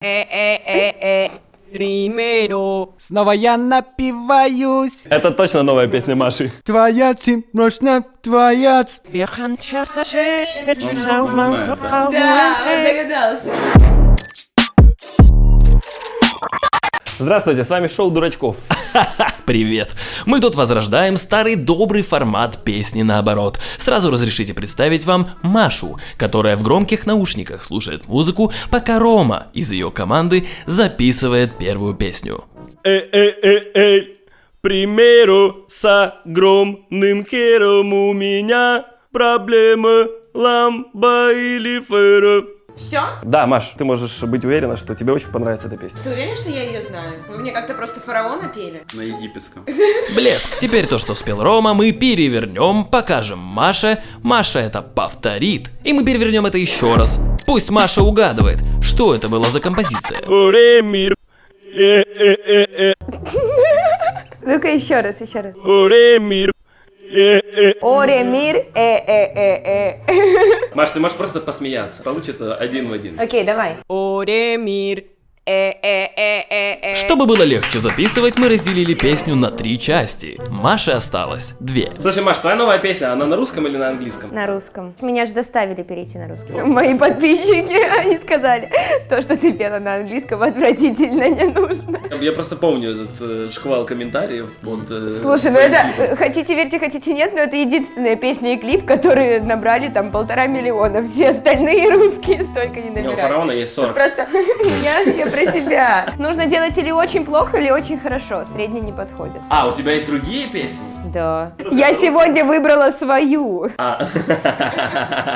Э-э-э-э. Примеру. Снова я напиваюсь. Это точно новая песня Маши. Твоя цим, мощно твоя ц- Wir gaan Да, он догадался. Здравствуйте, с вами шоу Дурачков. Привет! Мы тут возрождаем старый добрый формат песни наоборот. Сразу разрешите представить вам Машу, которая в громких наушниках слушает музыку, пока Рома из ее команды записывает первую песню. Эй-эй-эй-эй, примеру, с огромным хером у меня проблема ламба или фера. Все? Да, Маш, ты можешь быть уверена, что тебе очень понравится эта песня. Ты уверен, что я ее знаю? Вы мне как-то просто фараона пели? На египетском. Блеск. Теперь то, что спел Рома, мы перевернем, покажем Маше. Маша это повторит. И мы перевернем это еще раз. Пусть Маша угадывает, что это была за композиция. Оре мир, э-э-э-э, Ну-ка еще раз, еще раз. оре мир, э-э. Оре мир, э э э э. Маш, ты можешь просто посмеяться. Получится один в один. Окей, давай. Оремир. Э-э-э-э-э. Чтобы было легче записывать, мы разделили песню на три части. Маше осталось две. Слушай, Маш, твоя новая песня, она на русском или на английском? На русском. Меня же заставили перейти на русский. Мои подписчики, они сказали, то, что ты пела на английском, отвратительно не нужно. Я просто помню этот э, шквал комментариев под... э, Слушай, ну это, э, хотите верьте, хотите нет, но это единственная песня и клип, которые набрали там полтора миллиона. Все остальные русские столько не У набирают. фараона есть 40. Просто я про себя. Нужно делать или очень плохо, или очень хорошо. Средний не подходит. А, у тебя есть другие песни? Да. Я сегодня выбрала свою. А.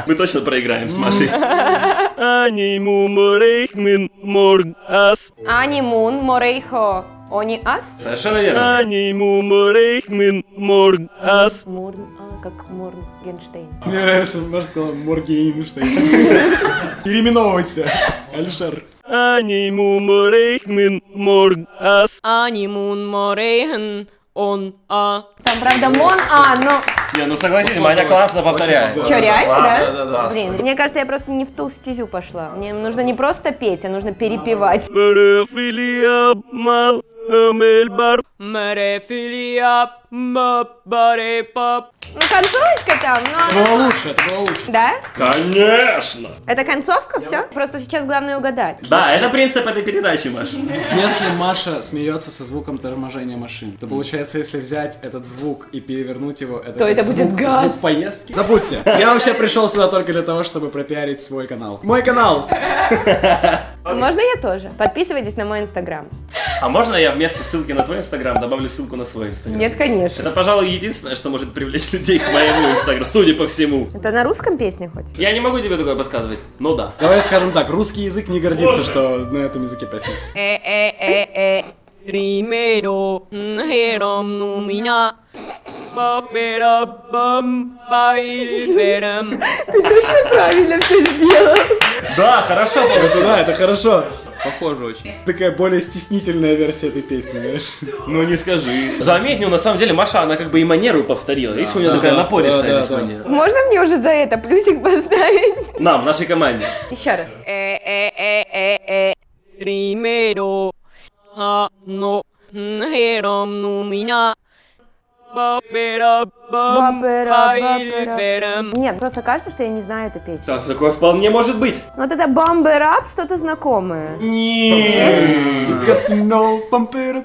Мы точно проиграем с Машей. Аниму морейхмин морг ас. Ани Мун, Морейхо, Они Ас? Совершенно верно. Аниму морейхмин морг ас. Мурн Ас, как Моргенштейн. Мне нравится, что Маша сказала Моргейнштейн. Переименовывайся, Алишер. Аниму морейхмин морг ас. Анимун морейхен. Он а. Там, правда, Мон А, но... Не, ну согласитесь, Маня классно повторяет. Че, реально, да? да, да. Блин, мне кажется, я просто не в ту стезю пошла. Мне нужно не просто петь, а нужно перепевать. Парафилия мал мельбар. Мерефилия. Мабарепап. Ну, концовочка там, ну она... Было лучше, это было лучше. Да? Конечно! Это концовка, все? Просто сейчас главное угадать. Да, это принцип этой передачи, Маша. Если Маша смеется со звуком торможения машин, то получается, если взять этот звук и перевернуть его, это, То это будет звук, газ. звук поездки. Забудьте. Я вообще пришел сюда только для того, чтобы пропиарить свой канал. Мой канал! Можно я тоже? Подписывайтесь на мой инстаграм. А можно я вместо ссылки на твой инстаграм добавлю ссылку на свой инстаграм? Нет, конечно. Это, пожалуй, единственное, что может привлечь людей к моему инстаграму, судя по всему. Это на русском песне хоть? Я не могу тебе такое подсказывать. Ну да. Давай скажем так, русский язык не гордится, что на этом языке песня. Э-э-э-э. Примеру. Хером ну меня. Паперапам. Пайферам. Ты точно правильно все сделал. Да, хорошо. Это да, это хорошо. Похоже очень. Такая более стеснительная версия этой песни, знаешь. Ну не скажи. Заметь, ну на самом деле Маша, она как бы и манеру повторила. Видишь, у нее такая напористая здесь манера. Можно мне уже за это плюсик поставить? Нам, нашей команде. Еще раз. Э-э-э-э-э. Примеру. А, ну. Хером Нет, просто кажется, что я не знаю эту песню. Так, такое вполне может быть. Вот это бамберап что-то знакомое. Up.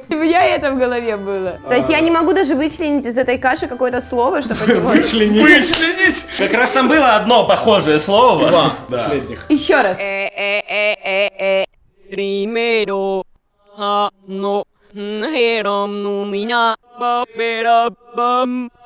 У меня это в голове было. То есть я не могу даже вычленить из этой каши какое-то слово, чтобы него... Вычленить. Как раз там было одно похожее слово. Два последних. Еще раз. Э-э-э-э-э. Примеру. А, ну. Хером ну меня. up, it up.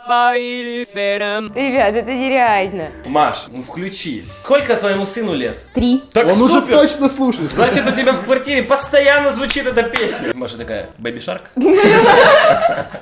Пайферам. Ребят, это нереально. Маш, ну включись. Сколько твоему сыну лет? Три. Так Он уже супер. точно слушает. Значит, у тебя в квартире постоянно звучит эта песня. Маша такая, Бэби Шарк?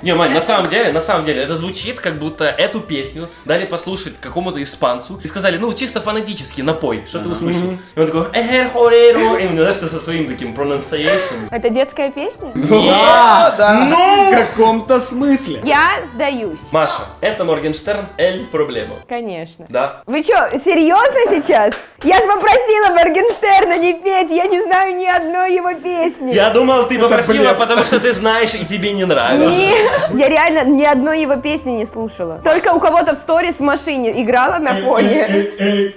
Не, Мань, на самом деле, на самом деле, это звучит, как будто эту песню дали послушать какому-то испанцу и сказали, ну, чисто фонетически, напой, что ты услышал. И он такой, эхер хореру, и, знаешь, что со своим таким pronunciation. Это детская песня? Да, да. В каком-то смысле. Я сдаюсь. Маша, это Моргенштерн, Эль Проблема. Конечно. Да? Вы что, серьезно сейчас? Я же попросила Моргенштерна не петь, я не знаю ни одной его песни. Я думал, ты попросила, потому что ты знаешь и тебе не нравится. Нет, я реально ни одной его песни не слушала. Только у кого-то в сторис в машине играла на фоне.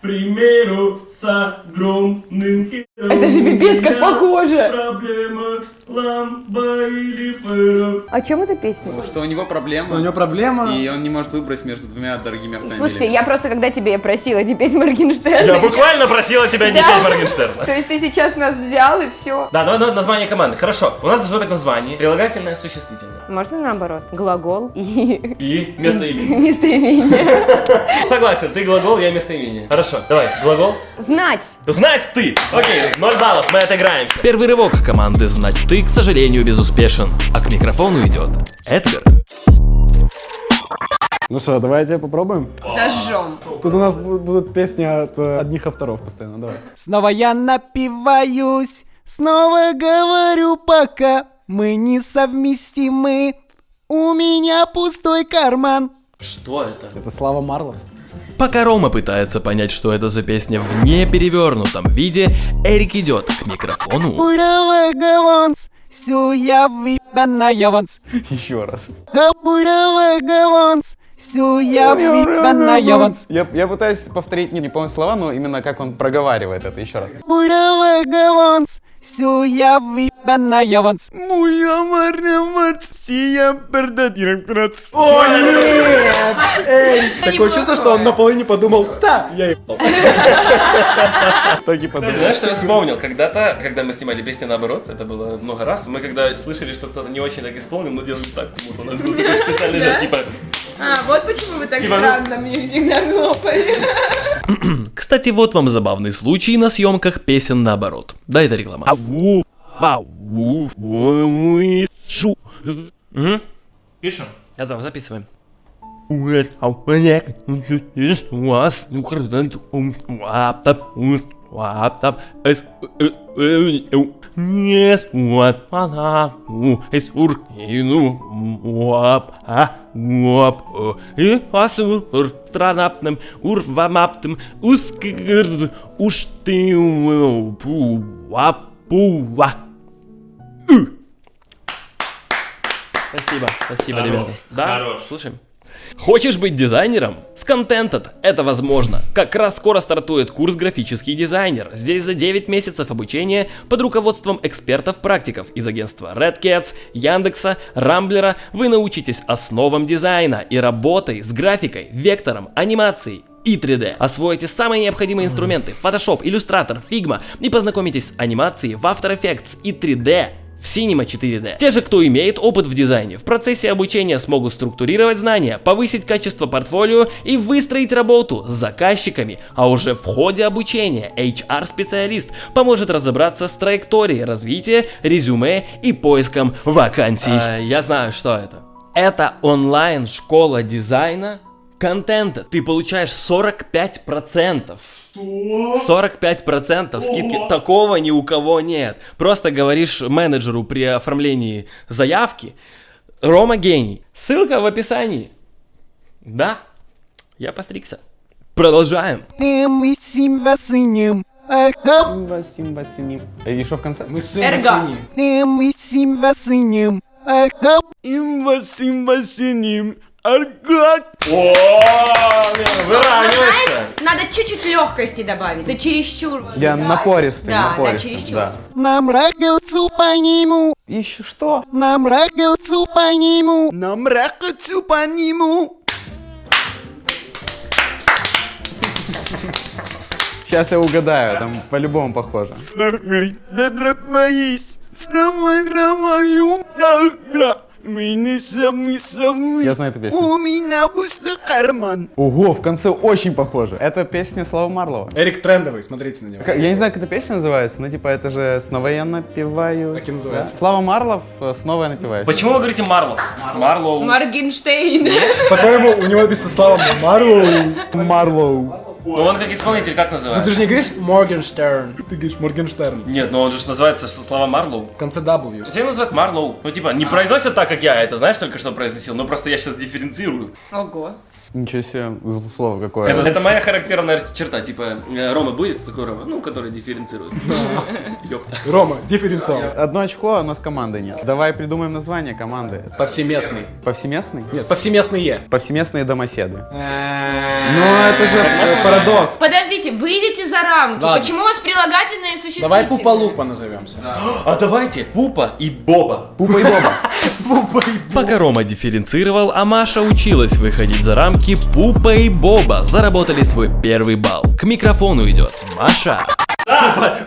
примеру, с огромным Это же пипец как похоже. Проблема ламба или фэра. О чем эта песня? Что у него проблема. У него проблема. И он не может выбрать между двумя дорогими автомобилями. Слушай, я просто когда тебе просила не петь Моргенштерна. Я буквально просила тебя не петь Моргенштерна. То есть ты сейчас нас взял и все. Да, давай на- название команды. Хорошо, у нас должно быть название, прилагательное, существительное. Можно наоборот? Глагол и И местоимение. местоимение. Согласен, ты глагол, я местоимение. Хорошо, давай, глагол. Знать. Знать ты! Окей, 0 баллов, мы отыграемся. Первый рывок команды «Знать ты», к сожалению, безуспешен, а к микрофону идет Эдгар. Ну что, давайте попробуем. Зажжем. Тут у нас бу- будут песни от э, одних авторов постоянно, давай. Снова я напиваюсь, снова говорю пока мы несовместимы. У меня пустой карман. Что это? Это Слава Марлов. Пока Рома пытается понять, что это за песня в неперевернутом виде, Эрик идет к микрофону. Еще раз. Галонс, все я. Я, пытаюсь повторить, не, не помню слова, но именно как он проговаривает это еще раз. Буровый галонс, все я выпанная вонс. Моя марнамация пердатирактрац. О, нет! Эй, такое чувство, что он на половине подумал, да, я ебал. Так и подумал. Знаешь, что я вспомнил? Когда-то, когда мы снимали песни наоборот, это было много раз, мы когда слышали, что кто-то не очень так исполнил, мы делали так, как будто у нас был такой специальный жест, типа... А, вот почему вы так Типа, ну- странно мне всегда хлопали. Кстати, вот вам забавный случай на съемках песен наоборот. Да, это реклама. Пишем. Я там записываем. Странапным, урвамаптым, ускыр, уж ты пуа пуа. Спасибо, спасибо, ребята. Да, Хорош. слушаем. Хочешь быть дизайнером? С Contented это возможно. Как раз скоро стартует курс «Графический дизайнер». Здесь за 9 месяцев обучения под руководством экспертов-практиков из агентства Red Cats, Яндекса, Рамблера вы научитесь основам дизайна и работой с графикой, вектором, анимацией и 3D. Освоите самые необходимые инструменты Photoshop, Illustrator, Figma и познакомитесь с анимацией в After Effects и 3D в Cinema 4D. Те же, кто имеет опыт в дизайне, в процессе обучения смогут структурировать знания, повысить качество портфолио и выстроить работу с заказчиками, а уже в ходе обучения HR-специалист поможет разобраться с траекторией развития, резюме и поиском вакансий. А, я знаю, что это. Это онлайн-школа дизайна контента. Ты получаешь 45%. 45% скидки. Такого ни у кого нет. Просто говоришь менеджеру при оформлении заявки. Рома гений. Ссылка в описании. Да, я постригся. Продолжаем. Мы сим васынем. Ага. Симба, симба, синим. И что в конце? Мы сын Эрго. сини. Мы сим васынем. Ага. Имба симба синим. Аргат. О. Надо чуть-чуть легкости добавить. Да чересчур. Я напористый, Да, да, напористый. чересчур. Да. Нам рагавцу по нему. Еще что? Нам рагавцу по нему. Нам рагавцу по нему. Сейчас я угадаю, там по-любому похоже. Я знаю эту песню. У меня пустой карман. Ого, в конце очень похоже. Это песня Слава Марлова. Эрик трендовый, смотрите на него. Я не знаю, как эта песня называется, но типа это же «Снова я напиваю». Так и называется. Слава Марлов, э, «Снова я напиваюсь». Почему вы говорите Марлов? Марлоу. Моргенштейн. По-твоему, у него написано Слава Марлоу. Марлоу. Ну он как исполнитель, как Ну ты называется? же не говоришь Моргенштерн. Ты говоришь Моргенштерн. Нет, ну он же называется что, слова Марлоу. В конце W. Все называют Марлоу. Ну типа, не произносят так, как я это, знаешь, только что произносил, но просто я сейчас дифференцирую. Ого. Ничего себе, слово какое. Это, это моя характерная черта, типа, э, Рома будет? Какой Рома? Ну, который дифференцирует. Ёпта. Рома, дифференциал. Одно очко, а у нас команды нет. Давай придумаем название команды. Повсеместный. Повсеместный? Нет, повсеместные. Повсеместные домоседы. Ну, Ну, это же э, парадокс. Подождите, выйдите за рамки. Почему у вас прилагательные существительные? Давай Пупа Лупа назовемся. А давайте Пупа и Боба. Пупа и Боба. Пока Рома дифференцировал, а Маша училась выходить за рамки, Пупа и Боба заработали свой первый балл. К микрофону идет Маша.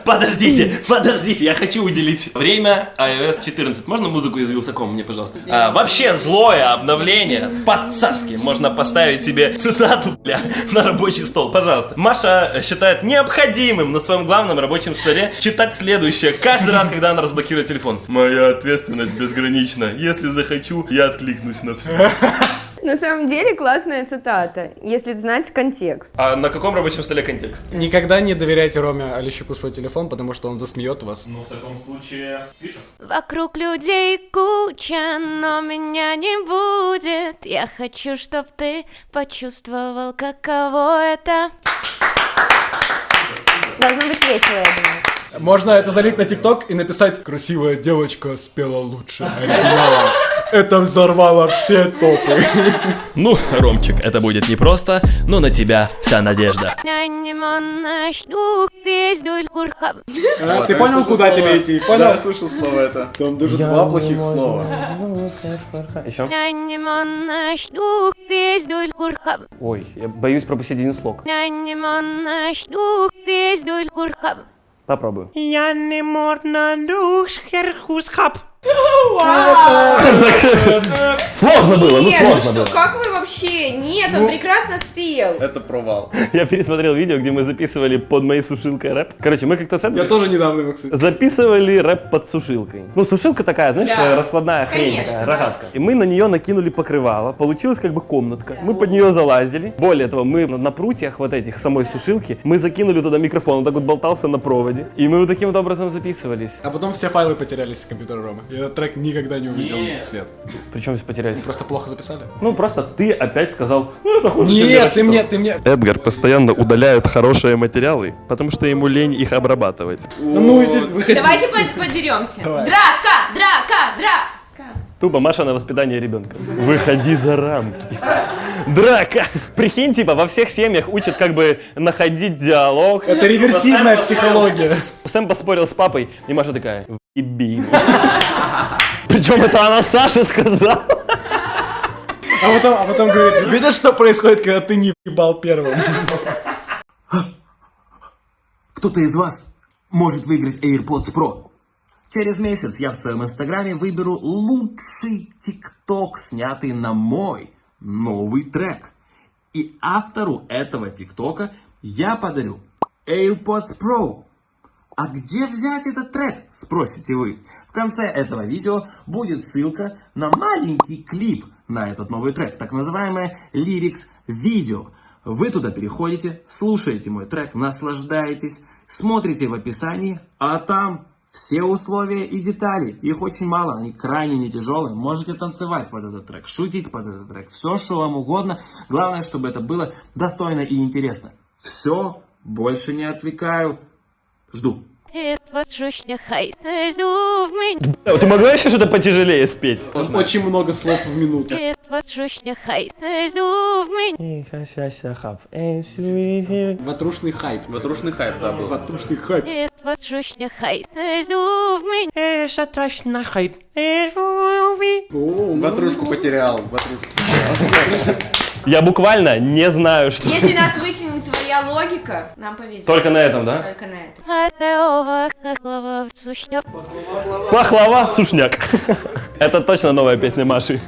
Подождите, подождите, я хочу уделить время iOS 14. Можно музыку из Вилсакома мне, пожалуйста? А, вообще злое обновление по-царски. Можно поставить себе цитату, бля, на рабочий стол, пожалуйста. Маша считает необходимым на своем главном рабочем столе читать следующее каждый раз, когда она разблокирует телефон. Моя ответственность безгранична. Если захочу, я откликнусь на все. На самом деле классная цитата, если знать контекст. А на каком рабочем столе контекст? Никогда не доверяйте Роме Олещуку свой телефон, потому что он засмеет вас. Ну, в таком случае, пишем. Вокруг людей куча, но меня не будет. Я хочу, чтоб ты почувствовал, каково это. Должно быть весело, я думаю. Можно это залить на ТикТок и написать «Красивая девочка спела лучше оригинала». Это взорвало все топы. Ну, Ромчик, это будет непросто, но на тебя вся надежда. А, Ты понял, куда тебе идти? Понял? слышал слово это. Там даже два плохих слова. Еще? Ой, я боюсь пропустить один слог. Попробую. Я не можна душ херхускап. Сложно было, ну ну сложно было. как вы вообще? Нет, он прекрасно спел. Это провал. Я пересмотрел видео, где мы записывали под моей сушилкой рэп. Короче, мы как-то с Я тоже недавно его, кстати. записывали рэп под сушилкой. Ну, сушилка такая, знаешь, раскладная хрень такая, рогатка. И мы на нее накинули покрывало. Получилась как бы комнатка. Мы под нее залазили. Более того, мы на, на прутьях вот этих самой сушилки, мы закинули туда микрофон, он так вот болтался на проводе. И мы вот таким вот образом записывались. А потом все файлы потерялись с компьютера Ромы. И этот трек никогда не увидел Нет. свет. Причем все потерялись. Просто плохо записали? Ну, просто ты опять сказал, ну, это хуже, Нет, ты рассчитывал». мне, ты мне... Эдгар постоянно удаляет хорошие материалы, потому что ему лень их обрабатывать. Ну, иди, выходи. Давайте по- подеремся. Давай. Драка, драка, драка. Тупо Маша на воспитание ребенка. Выходи за рамки. Драка. Прикинь, типа, во всех семьях учат как бы находить диалог. Это реверсивная психология. Сэм поспорил с папой, и Маша такая, «Въеби». Причем это она Саше сказала. А потом, а потом говорит, видишь, что происходит, когда ты не ебал первым? Кто-то из вас может выиграть AirPods Pro. Через месяц я в своем инстаграме выберу лучший ТикТок, снятый на мой новый трек. И автору этого ТикТока я подарю AirPods Pro. А где взять этот трек, спросите вы. В конце этого видео будет ссылка на маленький клип на этот новый трек, так называемое Lyrics видео. Вы туда переходите, слушаете мой трек, наслаждаетесь, смотрите в описании, а там все условия и детали. Их очень мало, они крайне не тяжелые. Можете танцевать под этот трек, шутить под этот трек, все, что вам угодно. Главное, чтобы это было достойно и интересно. Все, больше не отвлекаю. Жду. Ты могла еще что-то потяжелее спеть? Очень много слов в минуту. Ватрушный хайп. Ватрушный хайп, да, был. Ватрушный хайп. О, Ватрушку потерял. Ватрушку. Я буквально не знаю, что... Если нас вытянет твоя логика, нам повезет. Только на этом, да? Только на этом. Пахлава сушняк. Это точно новая песня Маши.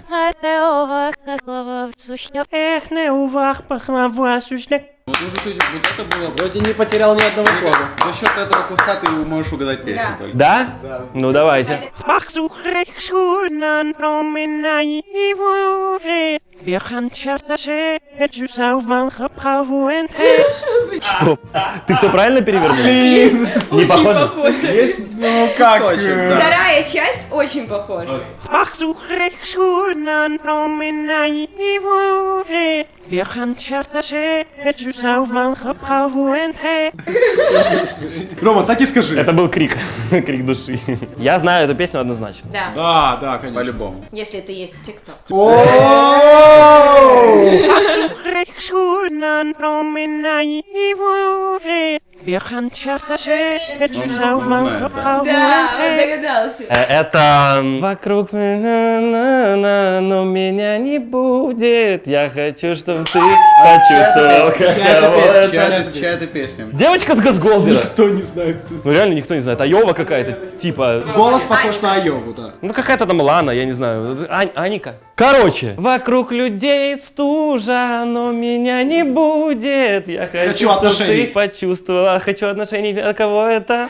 Эх, не увах пахлава сушняк. Вот, ну, то есть, вот это было... Вроде не потерял ни одного слова. За счет этого куска ты можешь угадать песню Да. только. Да? Ну давайте. Ах, сухрек шунан промена его уже. Стоп. Ты все правильно перевернул? Не похоже? Есть, ну как... э, Вторая часть очень похожа. Рома, так и скажи. Это был крик. Крик души. Я знаю эту песню однозначно. Да, Да, да, конечно. По-любому. если ты есть в ТикТок. Да, он догадался. Э, Это вокруг меня, но меня не будет. Я хочу, чтобы ты почувствовал, каково это. Чья это песня? Девочка с Газголдера. Кто не знает. Ну реально никто не знает. Айова какая-то, типа. Голос похож на Айову, да. Ну какая-то там Лана, я не знаю. Аника. Короче, вокруг людей стужа, но меня не будет. Я хочу, чтобы ты почувствовала. Хочу отношений. А кого это?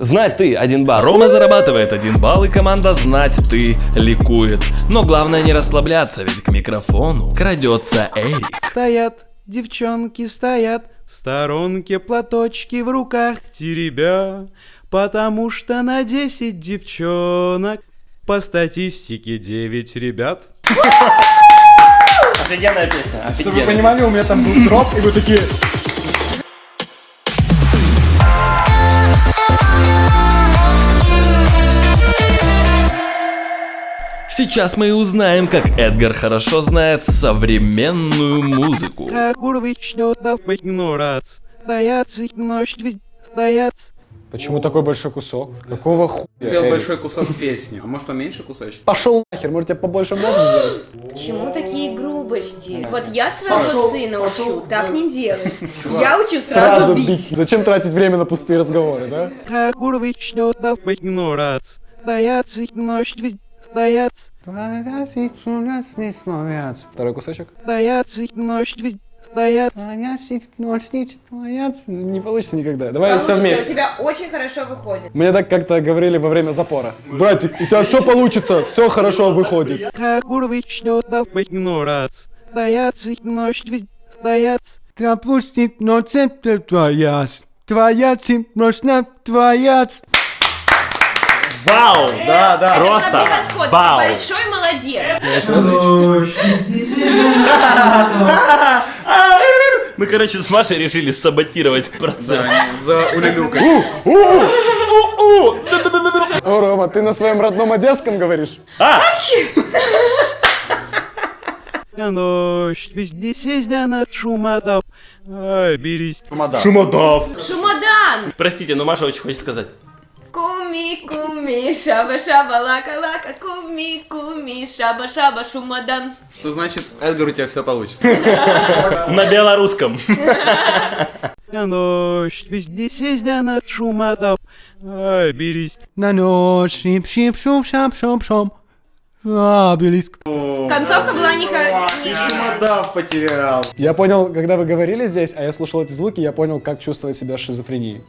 Знать ты один бар. Рома зарабатывает один балл, и команда «Знать ты» ликует. Но главное не расслабляться, ведь к микрофону крадется Эрик. Стоят, девчонки стоят, в сторонке платочки в руках теребя, потому что на 10 девчонок по статистике 9 ребят. Офигенная песня. Чтобы вы Офигенная. понимали, у меня там был дроп, и вы такие... Сейчас мы и узнаем, как Эдгар хорошо знает современную музыку. Почему такой большой кусок? Какого хуя? Спел Эрик? большой кусок песни. А может поменьше кусочек? Пошел нахер, может тебе побольше мозг взять? Почему такие грубости? Вот я своего сына учу, так не делай. Я учу сразу, бить. Зачем тратить время на пустые разговоры, да? Счета игнорация, стоят, ночь везде стоят. Второй кусочек. Стоят, ночь везде стоят. Не получится никогда. Давай Получится, все у вместе. тебя очень хорошо выходит. Мне так как-то говорили во время запора. Братик, у тебя все получится, все хорошо выходит. Как уровень счета игнорация, стоят, ночь везде стоят. Пропусти, но центр твоя, твоя цепночная твоя. Вау! Да, да. Просто вау. большой молодец. Мы, короче, с Машей решили саботировать процесс. За улюлюкой. О, Рома, ты на своем родном одесском говоришь? Ночь везде сездя над шумодав. Ай, берись. Шумодав. Шумодан! Простите, но Маша очень хочет сказать. Куми, куми, шаба, шаба, лака, лака, куми, куми, шаба, шаба, шумодан. Что значит, Эдгар, у тебя все получится. На белорусском. Ночь везде сездя над шумодав. Ай, берись. На ночь шип шип шум шап шом шом. Обелиск. Концовка была не Шумодав потерял. Я понял, когда вы говорили здесь, а я слушал эти звуки, я понял, как чувствовать себя шизофренией.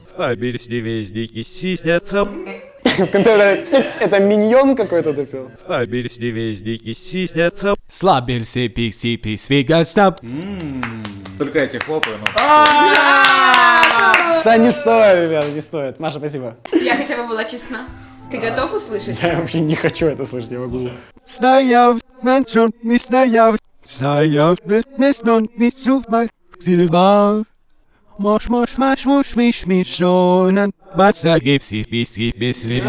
И сиснятся. В конце это, это миньон какой-то допил. Обелиск везде и сиснятся. Слабился пикси пикс вегастап. Только эти хлопаю, ну. Да не стоит, ребята, не стоит. Маша, спасибо. Я хотя бы была честна. Ты готов услышать? Я вообще не хочу это слышать, я могу. Стояв, меншон, ми стояв. Стояв, меснон, ми суфмаль. Сильва. Мош, мош, маш, мош, миш, мишонан. Бацаги все писи, писи.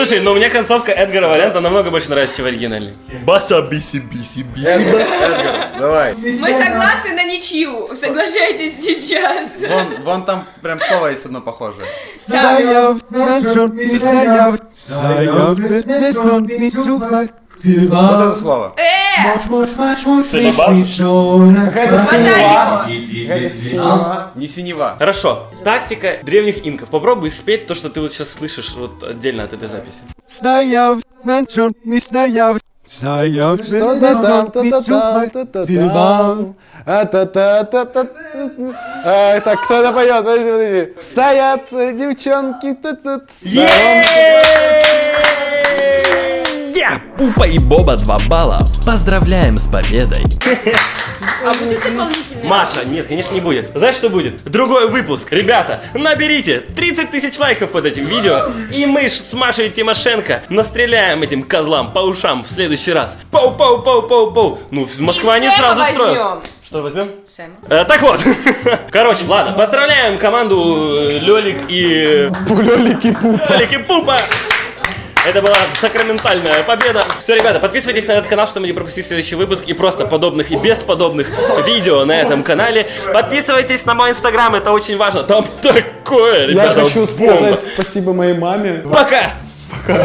Слушай, ну мне концовка Эдгара варианта намного больше нравится, чем оригинальный. Баса биси биси биси. Эдгар, давай. Мы согласны на ничью. Соглашайтесь сейчас. Вон, вон там прям слово есть одно похожее. Стояв, меншон, ми стояв. Стояв, меснон, ми суфмаль. Вот Сильва. это слово. Э! Сильва? Какая-то синева. Какая-то синева. Не синева. Хорошо. Тактика древних инков. Попробуй спеть то, что ты вот сейчас слышишь вот отдельно от этой записи. Стояв, меншон, ми стояв. Стояв, Что-то там, Сильва. А та та та та А, Так, кто это поет? Подожди, подожди. Стоят э, девчонки тут. Ха! Пупа и Боба 2 балла. Поздравляем с победой. А будет дополнительный? Маша, нет, конечно, не будет. Знаешь, что будет? Другой выпуск. Ребята, наберите 30 тысяч лайков под этим видео, и мы ж с Машей Тимошенко настреляем этим козлам по ушам в следующий раз. Пау-пау-пау-пау-пау. Ну, Москва не сразу строится. Что возьмем? Сэма. Э, так вот, короче, ладно, поздравляем команду э, Лёлик и... Пулёлик и пуп. Лёлик и Пупа! Это была сакраментальная победа. Все, ребята, подписывайтесь на этот канал, чтобы не пропустить следующий выпуск и просто подобных и бесподобных видео на этом канале. Подписывайтесь на мой инстаграм, это очень важно. Там такое, Я ребята, хочу бомба. сказать спасибо моей маме. Пока! Пока.